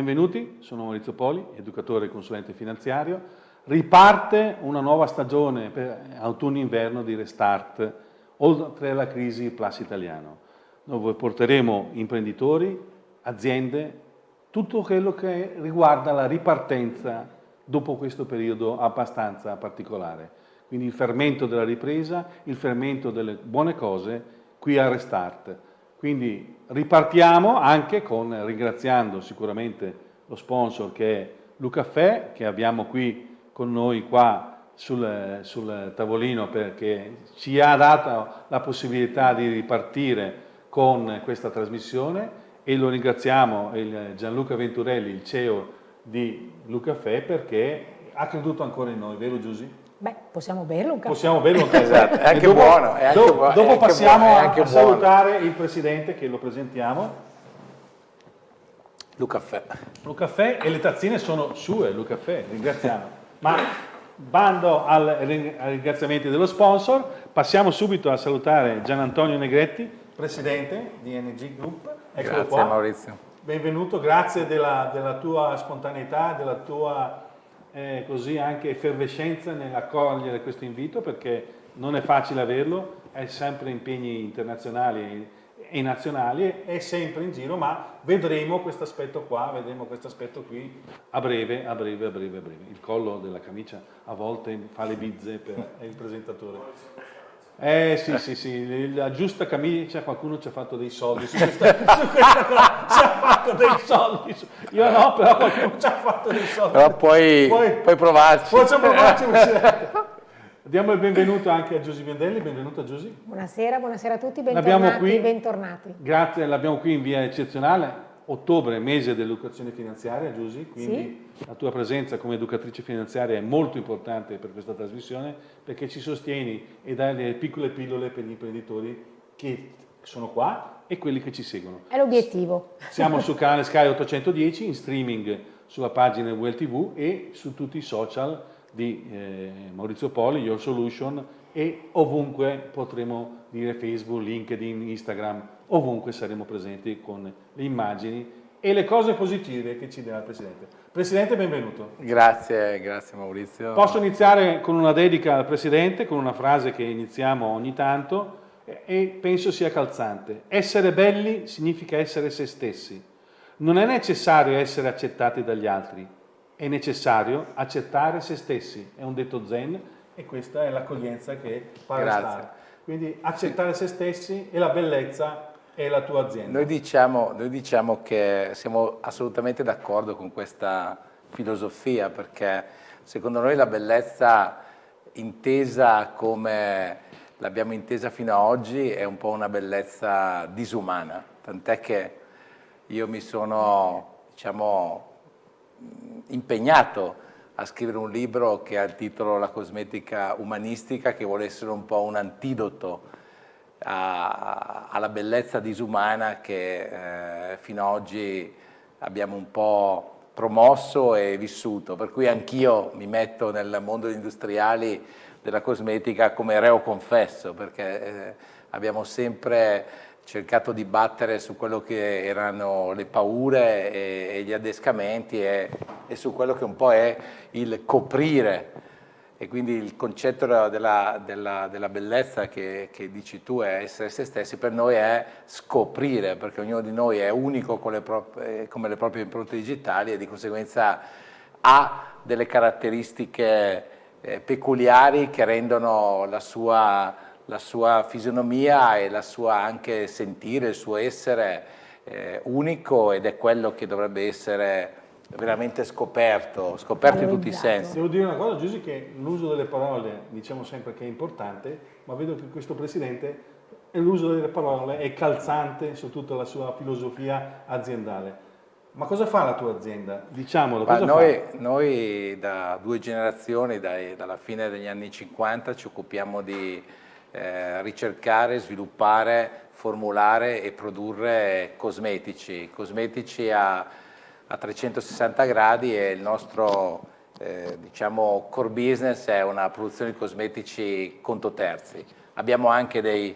Benvenuti, sono Maurizio Poli, educatore e consulente finanziario. Riparte una nuova stagione per autunno-inverno di Restart, oltre alla crisi Plus Italiano, dove porteremo imprenditori, aziende, tutto quello che riguarda la ripartenza dopo questo periodo abbastanza particolare. Quindi il fermento della ripresa, il fermento delle buone cose qui a Restart. Quindi ripartiamo anche con, ringraziando sicuramente lo sponsor che è Lucaffè, che abbiamo qui con noi qua sul, sul tavolino perché ci ha dato la possibilità di ripartire con questa trasmissione e lo ringraziamo il Gianluca Venturelli, il CEO di Lucaffè, perché ha creduto ancora in noi, vero Giusy? Beh, possiamo berlo un caffè. Possiamo berlo un caffè. esatto, è anche dopo, buono. È anche dopo, buono, dopo passiamo buono, a, anche a buono. salutare il Presidente che lo presentiamo. Lucaffè. Lucaffè e le tazzine sono sue, Lucaffè, ringraziamo. Ma bando al, ai ringraziamenti dello sponsor, passiamo subito a salutare Gian Antonio Negretti, Presidente di NG Group. Eccolo Grazie qua. Maurizio. Benvenuto, grazie della, della tua spontaneità, della tua eh, così anche effervescenza nell'accogliere questo invito perché non è facile averlo, è sempre impegni internazionali e nazionali, è sempre in giro, ma vedremo questo aspetto qua, vedremo questo aspetto qui a breve, a breve, a breve, a breve. Il collo della camicia a volte fa le bizze per il presentatore. Eh sì, sì, sì, la giusta camicia, qualcuno ci ha fatto dei soldi su questa, su questa cosa, ci ha fatto dei soldi, su- io no, però qualcuno ci ha fatto dei soldi. Però puoi, Poi- puoi provarci. Facciamo provarci. Diamo il benvenuto anche a Giusy Vendelli, benvenuto a Giusy. Buonasera, buonasera a tutti, bentornati, qui. bentornati. Grazie, l'abbiamo qui in via eccezionale, ottobre, mese dell'educazione finanziaria, Giusy, quindi la tua presenza come educatrice finanziaria è molto importante per questa trasmissione perché ci sostieni e dai le piccole pillole per gli imprenditori che sono qua e quelli che ci seguono. È l'obiettivo. Siamo sul canale Sky 810 in streaming sulla pagina Well TV e su tutti i social di eh, Maurizio Poli, Your Solution e ovunque potremo dire Facebook, LinkedIn, Instagram, ovunque saremo presenti con le immagini e le cose positive che ci darà il Presidente. Presidente, benvenuto. Grazie, grazie Maurizio. Posso iniziare con una dedica al Presidente, con una frase che iniziamo ogni tanto e- e penso sia calzante. Essere belli significa essere se stessi. Non è necessario essere accettati dagli altri, è necessario accettare se stessi. È un detto zen e questa è l'accoglienza che fa Grazie. restare. Quindi accettare se stessi e la bellezza è la tua azienda. Noi diciamo, noi diciamo che siamo assolutamente d'accordo con questa filosofia perché secondo noi la bellezza intesa come l'abbiamo intesa fino ad oggi è un po' una bellezza disumana, tant'è che io mi sono diciamo, impegnato a scrivere un libro che ha il titolo La cosmetica umanistica, che vuole essere un po' un antidoto a- alla bellezza disumana che eh, fino ad oggi abbiamo un po' promosso e vissuto, per cui anch'io mi metto nel mondo industriali della cosmetica come reo confesso, perché eh, abbiamo sempre cercato di battere su quello che erano le paure e, e gli adescamenti e, e su quello che un po' è il coprire e quindi il concetto della, della- della bellezza che, che dici tu è essere se stessi, per noi è scoprire, perché ognuno di noi è unico le prop- eh, come le proprie impronte digitali e di conseguenza ha delle caratteristiche eh, peculiari che rendono la sua, la sua fisionomia e la sua anche sentire, il suo essere eh, unico ed è quello che dovrebbe essere veramente scoperto, scoperto in tutti i sensi. Devo dire una cosa, Giusy, che l'uso delle parole diciamo sempre che è importante, ma vedo che questo Presidente l'uso delle parole è calzante su tutta la sua filosofia aziendale. Ma cosa fa la tua azienda? Diciamolo, noi, fa? noi da due generazioni, dai- dalla fine degli anni 50, ci occupiamo di eh, ricercare, sviluppare, formulare e produrre cosmetici, cosmetici a, a 360 gradi e il nostro eh, diciamo, core business è una produzione di cosmetici conto terzi. Abbiamo anche dei,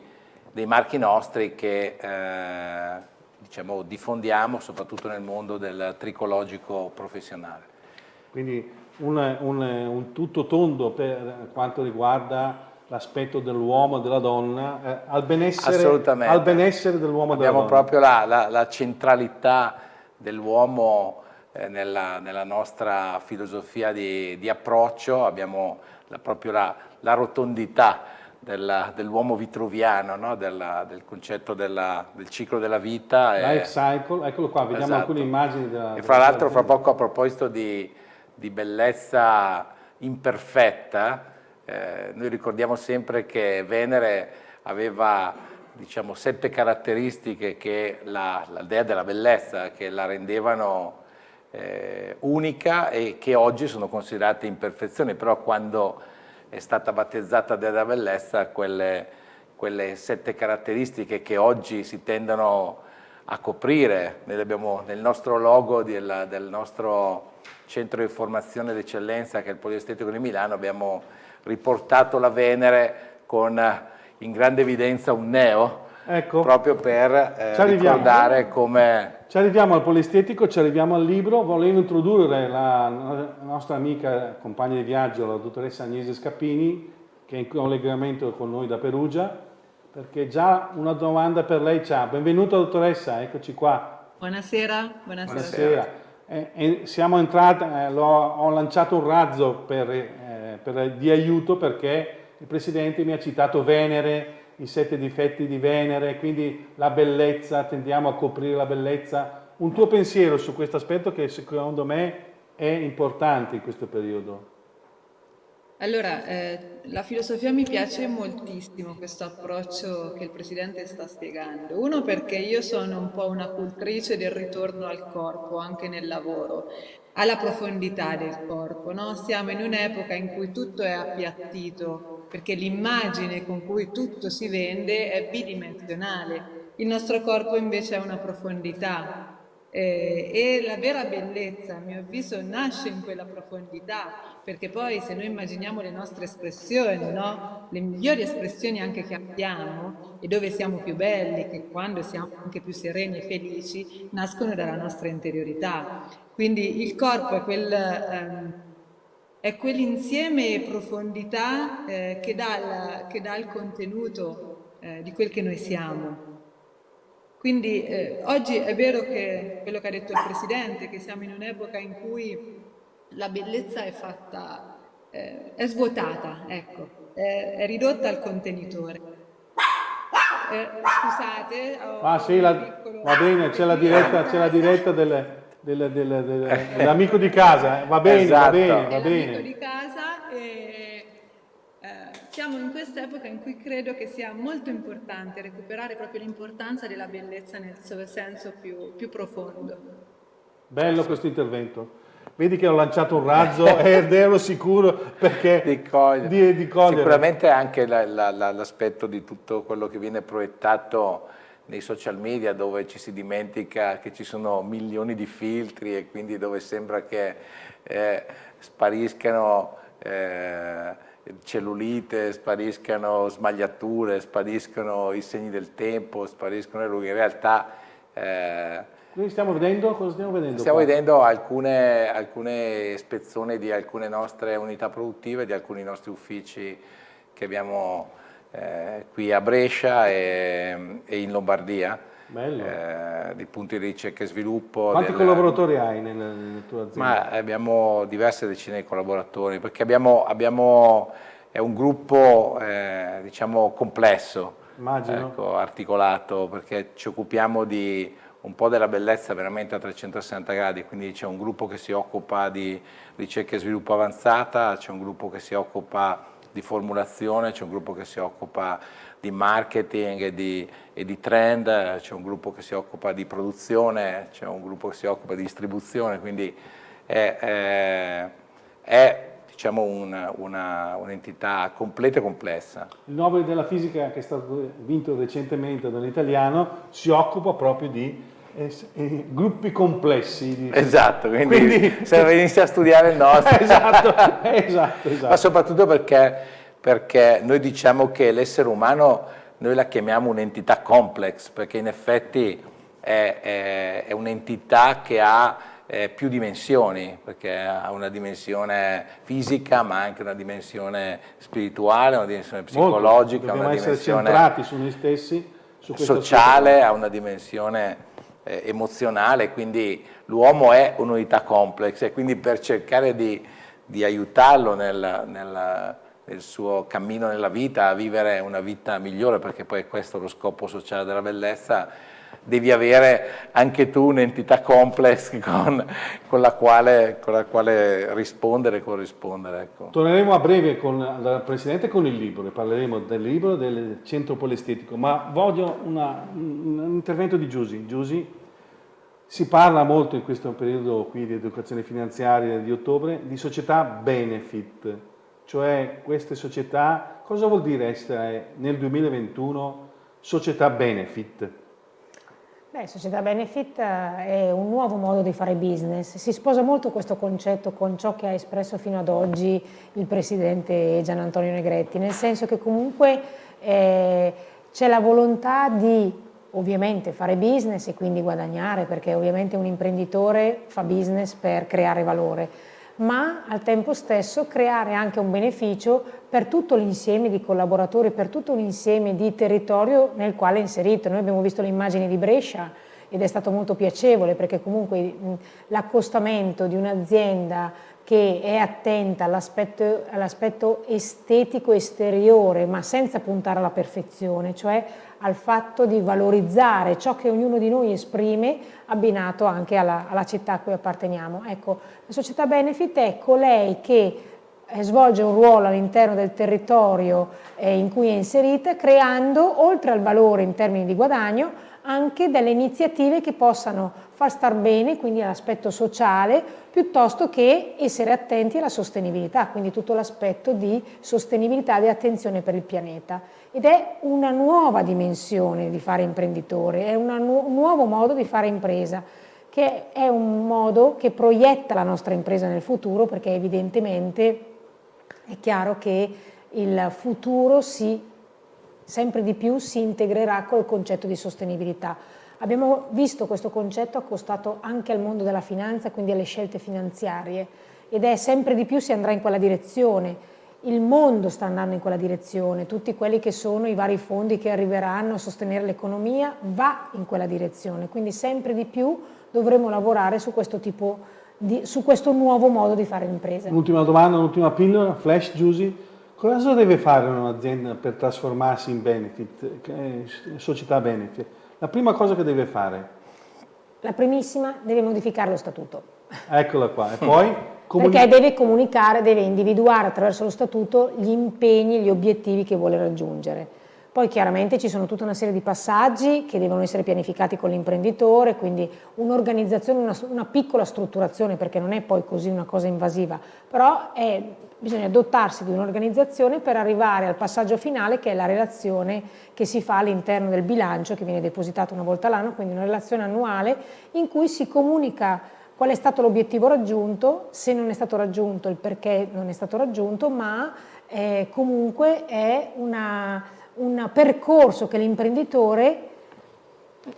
dei marchi nostri che eh, diciamo, diffondiamo soprattutto nel mondo del tricologico professionale. Quindi un, un, un tutto tondo per quanto riguarda l'aspetto dell'uomo e della donna, eh, al benessere, al benessere dell'uomo e della donna. Abbiamo proprio la, la, la centralità dell'uomo eh, nella, nella, nostra filosofia di, di approccio, abbiamo la, proprio la, la rotondità dell'uomo vitruviano, no? della, del concetto della, del ciclo della vita. Life cycle, eccolo qua, vediamo esatto. alcune immagini. Della, e fra l'altro fra poco a proposito di, di bellezza imperfetta, eh, noi ricordiamo sempre che Venere aveva diciamo, sette caratteristiche che la, la dea della bellezza che la rendevano eh, unica e che oggi sono considerate imperfezioni, però quando è stata battezzata dea della bellezza quelle, quelle sette caratteristiche che oggi si tendono a coprire, abbiamo nel nostro logo del, del nostro centro di formazione d'eccellenza che è il Poliestetico di Milano abbiamo riportato la Venere con in grande evidenza un neo, ecco. proprio per eh, ricordare come... Ci arriviamo al polistetico, ci arriviamo al libro, volevo introdurre la, la nostra amica compagna di viaggio, la dottoressa Agnese Scappini, che è in collegamento con noi da Perugia, perché già una domanda per lei c'ha. Benvenuta dottoressa, eccoci qua. Buonasera. Buonasera. Buonasera. Eh, eh, siamo entrati, eh, ho lanciato un razzo per eh, per, di aiuto perché il Presidente mi ha citato Venere, i sette difetti di Venere, quindi la bellezza, tendiamo a coprire la bellezza. Un tuo pensiero su questo aspetto che secondo me è importante in questo periodo? Allora, eh, la filosofia mi piace moltissimo questo approccio che il Presidente sta spiegando. Uno perché io sono un po' una cultrice del ritorno al corpo anche nel lavoro, alla profondità del corpo. No? Siamo in un'epoca in cui tutto è appiattito, perché l'immagine con cui tutto si vende è bidimensionale. Il nostro corpo invece ha una profondità, eh, e la vera bellezza, a mio avviso, nasce in quella profondità, perché poi se noi immaginiamo le nostre espressioni, no? le migliori espressioni anche che abbiamo e dove siamo più belli, che quando siamo anche più sereni e felici, nascono dalla nostra interiorità. Quindi il corpo è quel... Ehm, è quell'insieme e profondità eh, che, dà il, che, dà il, contenuto eh, di quel che noi siamo. Quindi eh, oggi è vero che quello che ha detto il Presidente, che siamo in un'epoca in cui la bellezza è fatta, eh, è svuotata, ecco, è, è, ridotta al contenitore. Eh, scusate, ah, sì, la, piccolo... va bene, c'è la diretta, c'è la diretta delle, delle, delle, dell'amico di casa, eh. va bene, esatto. va bene, va bene. di casa e eh, siamo in quest'epoca in cui credo che sia molto importante recuperare proprio l'importanza della bellezza nel suo senso più, più profondo. Bello questo intervento. Vedi che ho lanciato un razzo ed ero sicuro perché di cogliere. Di, di cogliere. Sicuramente anche l'aspetto la, la, di tutto quello che viene proiettato nei social media dove ci si dimentica che ci sono milioni di filtri e quindi dove sembra che eh, spariscano eh, cellulite, spariscano smagliature, spariscano i segni del tempo, spariscono le rughe. In realtà eh, noi stiamo vedendo, cosa stiamo vedendo? Stiamo qua? vedendo alcune, alcune spezzoni di alcune nostre unità produttive, di alcuni nostri uffici che abbiamo eh, qui a Brescia e, e in Lombardia. Eh, di punti di ricerca e sviluppo. Quanti del... collaboratori hai nella, nella, tua azienda? Ma abbiamo diverse decine di collaboratori perché abbiamo, abbiamo è un gruppo eh, diciamo complesso, ecco, articolato perché ci occupiamo di un po' della bellezza veramente a 360 gradi, quindi c'è un gruppo che si occupa di ricerca e sviluppo avanzata, c'è un gruppo che si occupa di formulazione, c'è un gruppo che si occupa di marketing e di, e di trend, c'è un gruppo che si occupa di produzione, c'è un gruppo che si occupa di distribuzione, quindi è, è, è diciamo un'entità un completa e complessa. Il Nobel della fisica che è stato vinto recentemente dall'italiano si occupa proprio di eh, gruppi complessi. Esatto, quindi, quindi se venisse a studiare il nostro. esatto, esatto, esatto. Ma soprattutto perché, perché noi diciamo che l'essere umano, noi la chiamiamo un'entità complex, perché in effetti è, è, è un'entità che ha eh, più dimensioni, perché ha una dimensione fisica ma anche una dimensione spirituale, una dimensione psicologica, Molto. una essere dimensione centrati su noi stessi, su sociale, ha una dimensione eh, emozionale, quindi l'uomo è un'unità complex e quindi per cercare di, di aiutarlo nel, nel, nel, suo cammino nella vita, a vivere una vita migliore, perché poi questo è lo scopo sociale della bellezza, devi avere anche tu un'entità complex con, con, la quale, con, la quale, rispondere e corrispondere. Ecco. Torneremo a breve con il Presidente con il libro, parleremo del libro del centro polestetico, ma voglio una, un intervento di Giusy. Giusy, si parla molto in questo periodo qui di educazione finanziaria di ottobre di società benefit, cioè queste società, cosa vuol dire essere nel 2021 società benefit? Beh, società benefit eh, è un nuovo modo di fare business, si sposa molto questo concetto con ciò che ha espresso fino ad oggi il Presidente Gian Antonio Negretti, nel senso che comunque eh, c'è la volontà di ovviamente fare business e quindi guadagnare, perché ovviamente un imprenditore fa business per creare valore, ma al tempo stesso creare anche un beneficio per tutto l'insieme di collaboratori, per tutto l'insieme di territorio nel quale è inserito. Noi abbiamo visto le immagini di Brescia ed è stato molto piacevole perché comunque l'accostamento di un'azienda che è attenta all'aspetto all estetico esteriore ma senza puntare alla perfezione, cioè al fatto di valorizzare ciò che ognuno di noi esprime abbinato anche alla, alla città a cui apparteniamo. Ecco, la società benefit è colei che eh, svolge un ruolo all'interno del territorio eh, in cui è inserita, creando, oltre al valore in termini di guadagno, anche delle iniziative che possano far star bene, quindi all'aspetto sociale, piuttosto che essere attenti alla sostenibilità, quindi tutto l'aspetto di sostenibilità e di attenzione per il pianeta. Ed è una nuova dimensione di fare imprenditore, è nu un nuovo modo di fare impresa, che è un modo che proietta la nostra impresa nel futuro, perché evidentemente è chiaro che il futuro si sempre di più si integrerà col concetto di sostenibilità. Abbiamo visto questo concetto accostato anche al mondo della finanza, quindi alle scelte finanziarie, ed è sempre di più si andrà in quella direzione. Il mondo sta andando in quella direzione, tutti quelli che sono i vari fondi che arriveranno a sostenere l'economia va in quella direzione, quindi sempre di più dovremo lavorare su questo tipo di, su questo nuovo modo di fare l'impresa. Un'ultima domanda, un'ultima pillola, flash Giusy. Cosa deve fare un'azienda per trasformarsi in benefit, società benefit? La prima cosa che deve fare? La primissima, deve modificare lo statuto. Eccola qua, e poi? Perché deve comunicare, deve individuare attraverso lo statuto gli impegni, gli obiettivi che vuole raggiungere. Poi chiaramente ci sono tutta una serie di passaggi che devono essere pianificati con l'imprenditore, quindi un'organizzazione, una, una, piccola strutturazione, perché non è poi così una cosa invasiva, però è, bisogna dotarsi di un'organizzazione per arrivare al passaggio finale che è la relazione che si fa all'interno del bilancio che viene depositato una volta all'anno, quindi una relazione annuale in cui si comunica qual è stato l'obiettivo raggiunto, se non è stato raggiunto, il perché non è stato raggiunto, ma eh, comunque è un percorso che l'imprenditore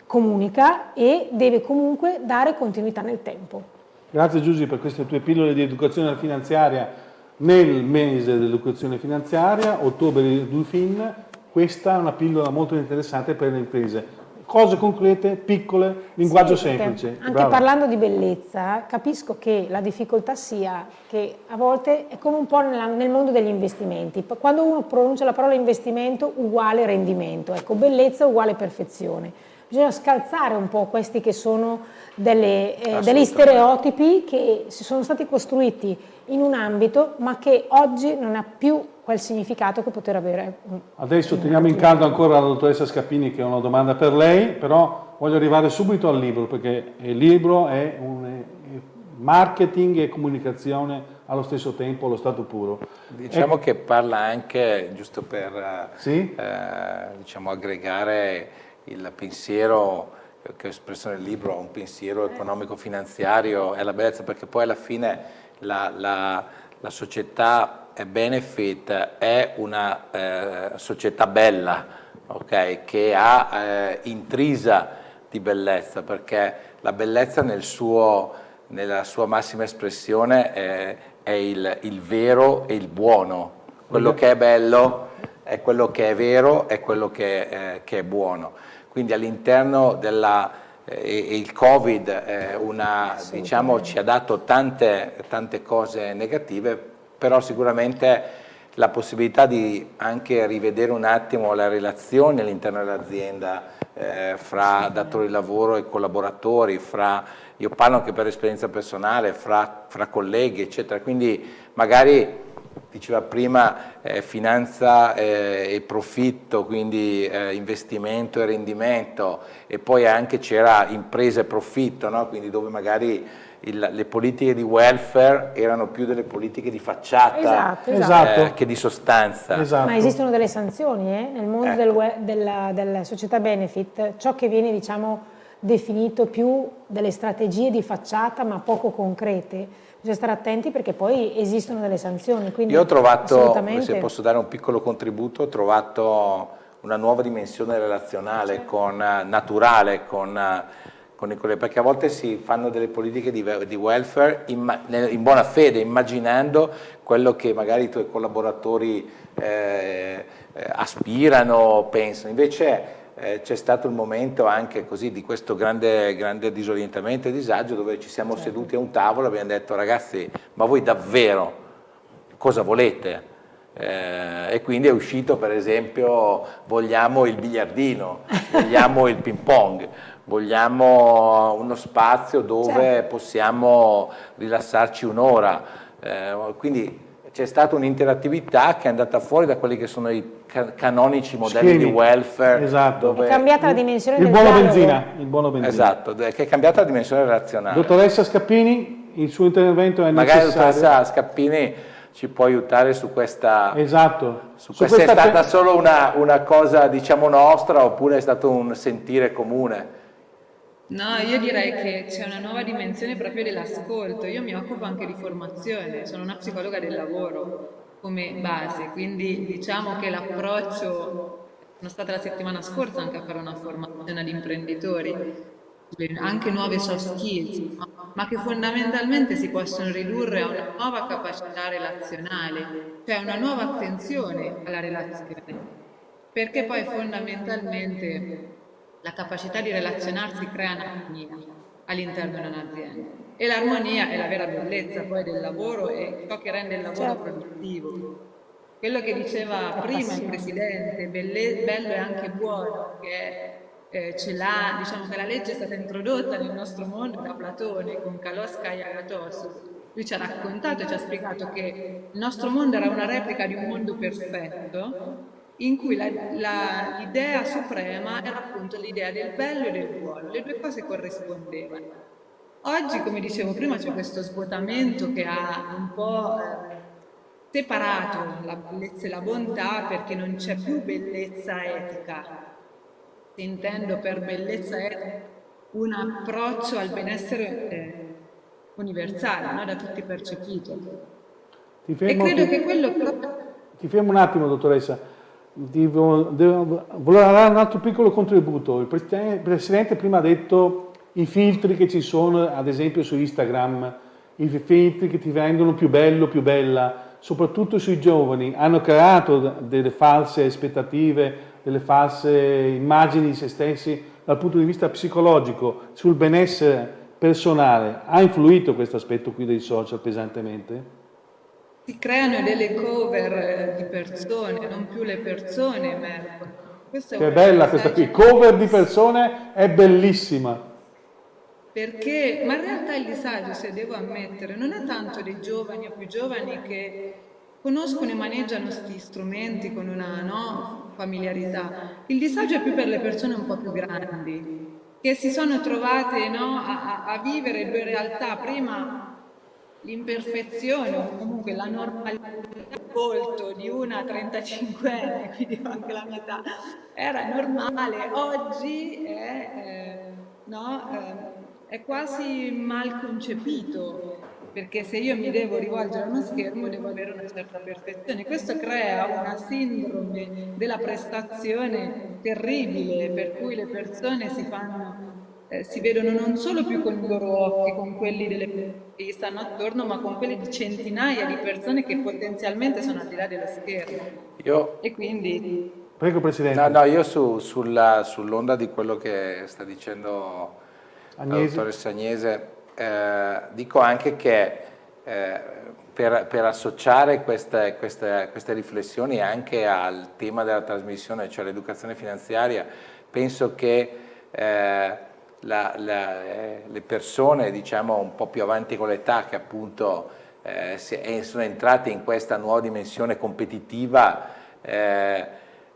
comunica e deve comunque dare continuità nel tempo. Grazie Giusy per queste tue pillole di educazione finanziaria nel mese dell'educazione finanziaria, ottobre du fin, questa è una pillola molto interessante per le imprese cose concrete, piccole, linguaggio sì, semplice. Anche Brava. parlando di bellezza, capisco che la difficoltà sia che a volte è come un po' nella, nel mondo degli investimenti. Quando uno pronuncia la parola investimento uguale rendimento, ecco, bellezza uguale perfezione. Bisogna scalzare un po' questi che sono delle, eh, degli stereotipi che si sono stati costruiti in un ambito ma che oggi non ha più quel significato che poter avere. Adesso teniamo in caldo ancora la dottoressa Scappini che ha una domanda per lei, però voglio arrivare subito al libro perché il libro è un marketing e comunicazione allo stesso tempo, allo stato puro. Diciamo e... che parla anche, giusto per sì? eh, diciamo, aggregare il pensiero che ho espresso nel libro, un pensiero economico-finanziario e la bellezza, perché poi alla fine la, la, la società Benefit è una eh, società bella, okay, che ha eh, intrisa di bellezza, perché la bellezza nel suo, nella sua massima espressione è, è il, il, vero e il buono. Quello che è bello è quello che è vero, è quello che, eh, che è buono. Quindi all'interno della... Eh, il Covid eh, una, diciamo, ci ha dato tante, tante cose negative, però sicuramente la possibilità di anche rivedere un attimo la relazione all'interno dell'azienda eh, fra datori di lavoro e collaboratori, fra, io parlo anche per esperienza personale, fra, fra colleghi eccetera, quindi magari diceva prima eh, finanza eh, e profitto, quindi eh, investimento e rendimento e poi anche c'era impresa e profitto, no? quindi dove magari il, le politiche di welfare erano più delle politiche di facciata esatto, esatto. Eh, che di sostanza. Esatto. Ma esistono delle sanzioni eh? nel mondo ecco. del, della, della, società benefit, ciò che viene diciamo, definito più delle strategie di facciata ma poco concrete. Bisogna stare attenti perché poi esistono delle sanzioni. Io ho trovato, se posso dare un piccolo contributo, ho trovato una nuova dimensione relazionale, con, naturale, con con i colleghi, perché a volte si fanno delle politiche di, di welfare in, in, buona fede, immaginando quello che magari i tuoi collaboratori eh, aspirano, pensano. Invece eh, c'è stato il momento anche così di questo grande, grande disorientamento e disagio dove ci siamo certo. seduti a un tavolo e abbiamo detto ragazzi, ma voi davvero cosa volete? Eh, e quindi è uscito per esempio vogliamo il biliardino, vogliamo il ping pong, vogliamo uno spazio dove certo. possiamo rilassarci un'ora, eh, quindi c'è stata un'interattività che è andata fuori da quelli che sono i canonici modelli Schemi. di welfare. Esatto. Dove... È cambiata la dimensione il del buono benzina, Il buono benzina. Esatto, che è cambiata la dimensione relazionale. Dottoressa Scappini, il suo intervento è Magari necessario. Magari la dottoressa Scappini ci può aiutare su questa... Esatto. Su, su questa, questa è stata solo una, una cosa diciamo nostra oppure è stato un sentire comune? No, io direi che c'è una nuova dimensione proprio dell'ascolto. Io mi occupo anche di formazione, sono una psicologa del lavoro come base, quindi diciamo che l'approccio, sono stata la settimana scorsa anche a fare una formazione ad imprenditori, anche nuove soft skills, ma che fondamentalmente si possono ridurre a una nuova capacità relazionale, cioè una nuova attenzione alla relazione, perché poi fondamentalmente la capacità di relazionarsi crea un'armonia all'interno di un'azienda e l'armonia è la vera bellezza poi del lavoro e ciò che rende il lavoro certo. produttivo. Quello che diceva prima il Presidente, bello e anche buono, che eh, ce l'ha, diciamo che la legge è stata introdotta nel nostro mondo da Platone con Kalosca e Agatos. Lui ci ha raccontato e ci ha spiegato che il nostro mondo era una replica di un mondo perfetto in cui l'idea suprema era appunto l'idea del bello e del buono, le due cose corrispondevano. Oggi, come dicevo prima, c'è questo svuotamento che ha un po' eh, separato la bellezza e la bontà perché non c'è più bellezza etica. Intendo per bellezza etica un approccio al benessere eh, universale, no? da tutti percepito. Ti fermo, e credo ti, che quello... Ti fermo un attimo, dottoressa volevo dare un altro piccolo contributo. Il Presidente prima ha detto i filtri che ci sono, ad esempio su Instagram, i filtri che ti rendono più bello, più bella, soprattutto sui giovani, hanno creato delle false aspettative, delle false immagini di se stessi dal punto di vista psicologico, sul benessere personale. Ha influito questo aspetto qui dei social pesantemente? Si creano delle cover di persone, non più le persone emergono. Questa che bella questa qui, cover di persone è bellissima. Perché, ma in realtà il disagio, se devo ammettere, non è tanto dei giovani o più giovani che conoscono e maneggiano questi strumenti con una no, familiarità. Il disagio è più per le persone un po' più grandi, che si sono trovate no, a, a, vivere due realtà, prima l'imperfezione o comunque la normalità del volto di una 35enne, quindi anche la metà, era normale, oggi è, eh, no, eh, è quasi mal concepito perché se io mi devo rivolgere a uno schermo devo avere una certa perfezione. Questo crea una sindrome della prestazione terribile per cui le persone si fanno eh, si vedono non solo più con i loro occhi, con quelli delle che gli stanno attorno, ma con quelli di centinaia di persone che potenzialmente sono al di là dello schermo. Io... E quindi... Prego Presidente. No, no, io su, sull'onda sull di quello che sta dicendo Agnese. la dottoressa Agnese, eh, dico anche che eh, per, per, associare queste, queste, queste riflessioni anche al tema della trasmissione, cioè l'educazione finanziaria, penso che eh, la, la, eh, le persone diciamo, un po' più avanti con l'età che appunto eh, sono entrate in questa nuova dimensione competitiva, eh,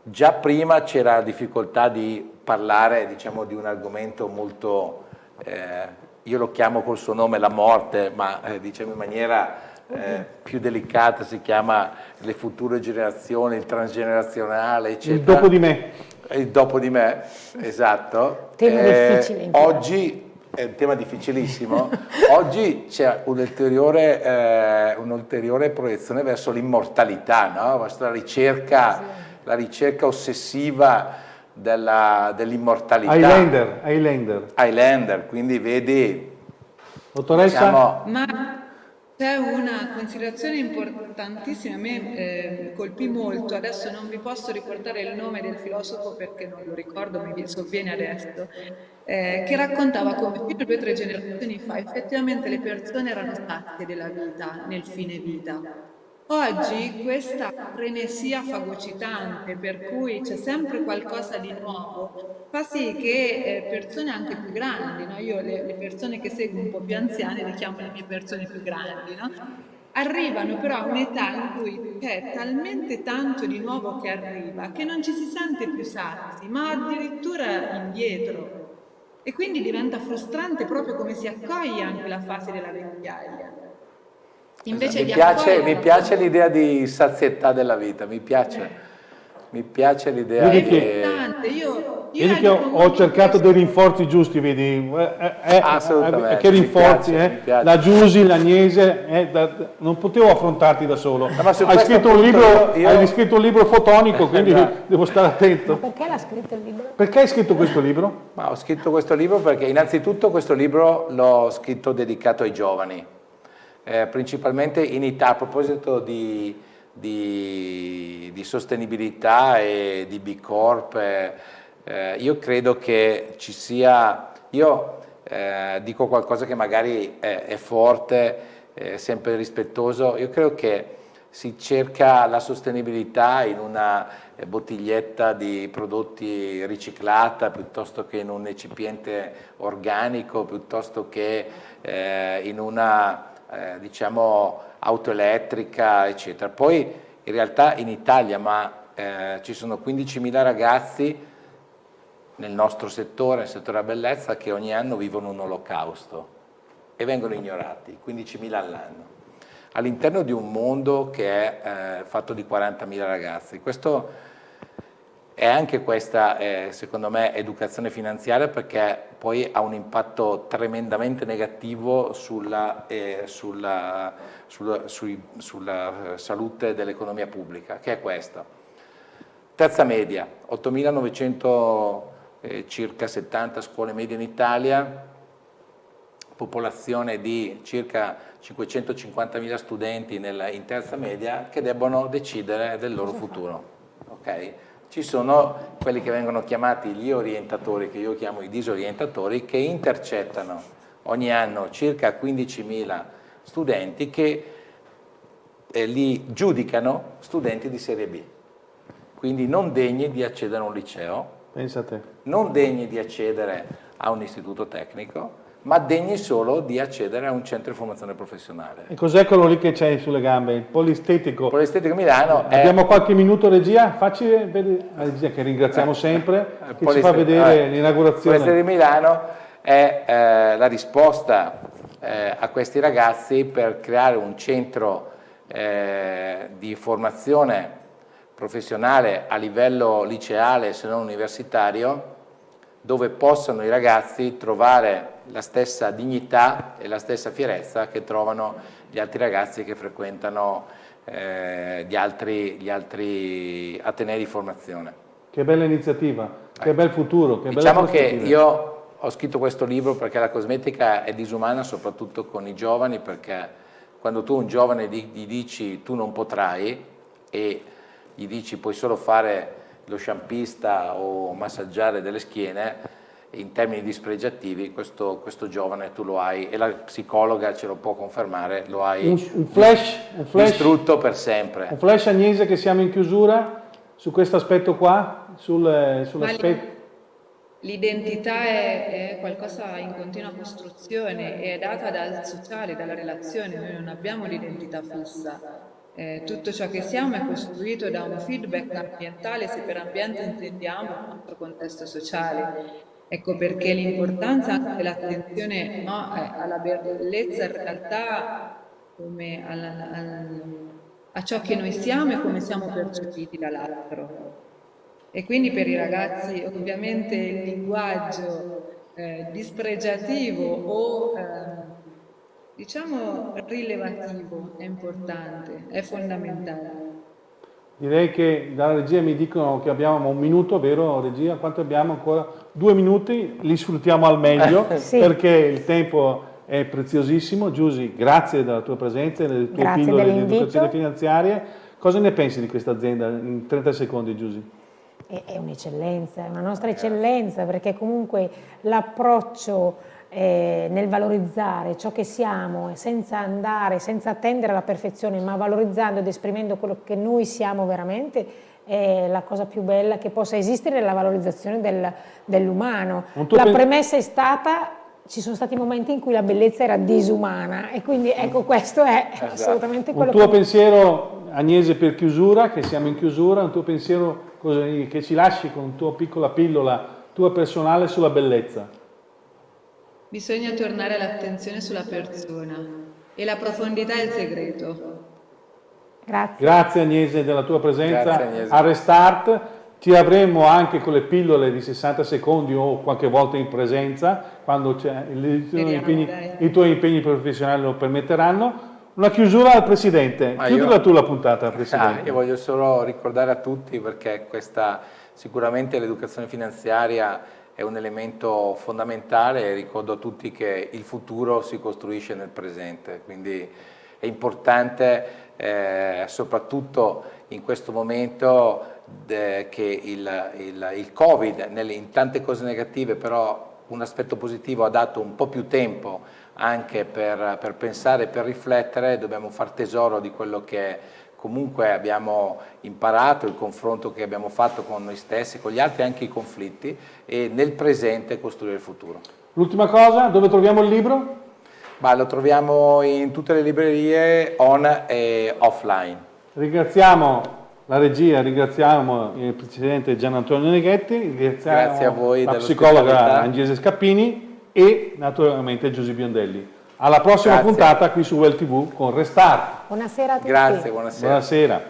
già prima c'era la difficoltà di parlare diciamo, di un argomento molto, eh, io lo chiamo col suo nome la morte, ma eh, diciamo in maniera eh, più delicata si chiama le future generazioni, il transgenerazionale, eccetera. Il dopo di me il dopo di me, esatto. Tema eh, difficile. Oggi è un tema difficilissimo. Oggi c'è un'ulteriore, eh, un'ulteriore proiezione verso l'immortalità, no? verso la ricerca, sì. la ricerca ossessiva dell'immortalità. Dell Highlander, Highlander. Highlander, quindi vedi... Dottoressa? Diciamo, Ma c'è una considerazione importantissima, a me eh, colpì molto, adesso non vi posso ricordare il nome del filosofo perché non lo ricordo, mi sovviene adesso, eh, che raccontava come fino a due o tre generazioni fa effettivamente le persone erano sazie della vita nel fine vita Oggi questa frenesia fagocitante per cui c'è sempre qualcosa di nuovo fa sì che eh, persone anche più grandi, no? io le, persone che seguo un po' più anziane le chiamo le mie persone più grandi, no? arrivano però a un'età in cui c'è talmente tanto di nuovo che arriva che non ci si sente più sazi, ma addirittura indietro. E quindi diventa frustrante proprio come si accoglie anche la fase della vecchiaia. Invece mi, piace, mi piace l'idea di sazietà della vita, mi piace. Mi piace l'idea di... Io, io vedi che ho, ho cercato dei rinforzi giusti, vedi? Eh, eh, eh Assolutamente. Eh, che rinforzi, piace, eh? La Giusi, l'Agnese, eh, da, non potevo affrontarti da solo. No, hai, scritto un libro, io... hai scritto un libro fotonico, quindi devo stare attento. Ma perché l'ha scritto il libro? Perché hai scritto questo libro? Ma ho scritto questo libro perché innanzitutto questo libro l'ho scritto dedicato ai giovani eh, principalmente in Italia, a proposito di, di, di, sostenibilità e di B Corp, eh, eh, io credo che ci sia, io eh, dico qualcosa che magari è, è forte, è sempre rispettoso, io credo che si cerca la sostenibilità in una bottiglietta di prodotti riciclata piuttosto che in un recipiente organico, piuttosto che eh, in una eh, diciamo auto elettrica eccetera. Poi in realtà in Italia ma eh, ci sono 15.000 ragazzi nel nostro settore, nel settore della bellezza, che ogni anno vivono un olocausto e vengono ignorati, 15.000 all'anno, all'interno di un mondo che è eh, fatto di 40.000 ragazzi. Questo è anche questa, eh, secondo me, educazione finanziaria perché poi ha un impatto tremendamente negativo sulla, eh, sulla, sulla, sui, sulla salute dell'economia pubblica, che è questa. Terza media, 8.900 eh, circa 70 scuole medie in Italia, popolazione di circa 550.000 studenti nella, in terza media che debbono decidere del loro futuro. Okay? Ci sono quelli che vengono chiamati gli orientatori, che io chiamo i disorientatori, che intercettano ogni anno circa 15.000 studenti che eh, li giudicano studenti di serie B, quindi non degni di accedere a un liceo, non degni di accedere a un istituto tecnico, ma degni solo di accedere a un centro di formazione professionale. E cos'è quello lì che c'è sulle gambe? Il polistetico? Polistetico Milano è... Abbiamo qualche minuto regia? Facci vedere, la regia che ringraziamo sempre, eh, che ci fa vedere eh, l'inaugurazione. Il polistetico Milano è eh, la risposta eh, a questi ragazzi per creare un centro eh, di formazione professionale a livello liceale se non universitario dove possano i ragazzi trovare la stessa dignità e la stessa fierezza che trovano gli altri ragazzi che frequentano eh, gli, altri, gli, altri, atenei di formazione. Che bella iniziativa, che bel futuro. Che diciamo che io ho scritto questo libro perché la cosmetica è disumana soprattutto con i giovani perché quando tu a un giovane gli dici tu non potrai e gli dici puoi solo fare lo sciampista o massaggiare delle schiene, in termini dispregiativi questo, questo, giovane tu lo hai, e la psicologa ce lo può confermare, lo hai un, un flash, un flash, distrutto per sempre. Un flash Agnese che siamo in chiusura su questo aspetto qua, sul, sull'aspetto... L'identità è, è, qualcosa in continua costruzione, è data dal sociale, dalla relazione, noi non abbiamo l'identità fissa. Eh, tutto ciò che siamo è costruito da un feedback ambientale, se per ambiente intendiamo il nostro contesto sociale. Ecco perché l'importanza dell'attenzione no, eh, alla bellezza in realtà come alla, alla, a ciò che noi siamo e come siamo percepiti dall'altro. E quindi per i ragazzi ovviamente il linguaggio eh, dispregiativo o eh, diciamo rilevativo è importante, è fondamentale. Direi che dalla regia mi dicono che abbiamo un minuto, vero regia? Quanto abbiamo ancora? Due minuti, li sfruttiamo al meglio sì. perché il tempo è preziosissimo. Giusy, grazie della tua presenza e delle tue grazie pillole di educazione finanziaria. Cosa ne pensi di questa azienda? In 30 secondi, Giusy. È un'eccellenza, è una nostra eccellenza perché comunque l'approccio eh, nel valorizzare ciò che siamo senza andare, senza attendere la perfezione, ma valorizzando ed esprimendo quello che noi siamo veramente, è la cosa più bella che possa esistere nella valorizzazione del, dell'umano. La premessa è stata ci sono stati momenti in cui la bellezza era disumana e quindi ecco questo è esatto. assolutamente quello che... Un tuo che... pensiero Agnese per chiusura, che siamo in chiusura, un tuo pensiero che ci lasci con tua piccola pillola tua personale sulla bellezza? Bisogna tornare l'attenzione sulla persona e la profondità è il segreto. Grazie. Grazie Agnese della tua presenza a Restart. Ti avremo anche con le pillole di 60 secondi o qualche volta in presenza quando i, tuoi impegni, i tuoi impegni professionali lo permetteranno. Una chiusura al Presidente. Chiudila tu la puntata, Presidente. Ah, io voglio solo ricordare a tutti perché questa sicuramente l'educazione finanziaria è un elemento fondamentale e ricordo a tutti che il futuro si costruisce nel presente, quindi è importante eh, soprattutto in questo momento che il, il, il Covid, nelle, in tante cose negative però un aspetto positivo ha dato un po' più tempo anche per, per pensare, per riflettere, dobbiamo far tesoro di quello che comunque abbiamo imparato, il confronto che abbiamo fatto con noi stessi, con gli altri, anche i conflitti e nel presente costruire il futuro. L'ultima cosa, dove troviamo il libro? Bah, lo troviamo in tutte le librerie on e offline. Ringraziamo la regia, ringraziamo il Presidente Gian Antonio Neghetti, ringraziamo la psicologa Angese Scappini e naturalmente Giuseppe Biondelli. Alla prossima Grazie. puntata qui su Well TV con Restart. Buonasera a tutti. Grazie, buonasera. Buonasera.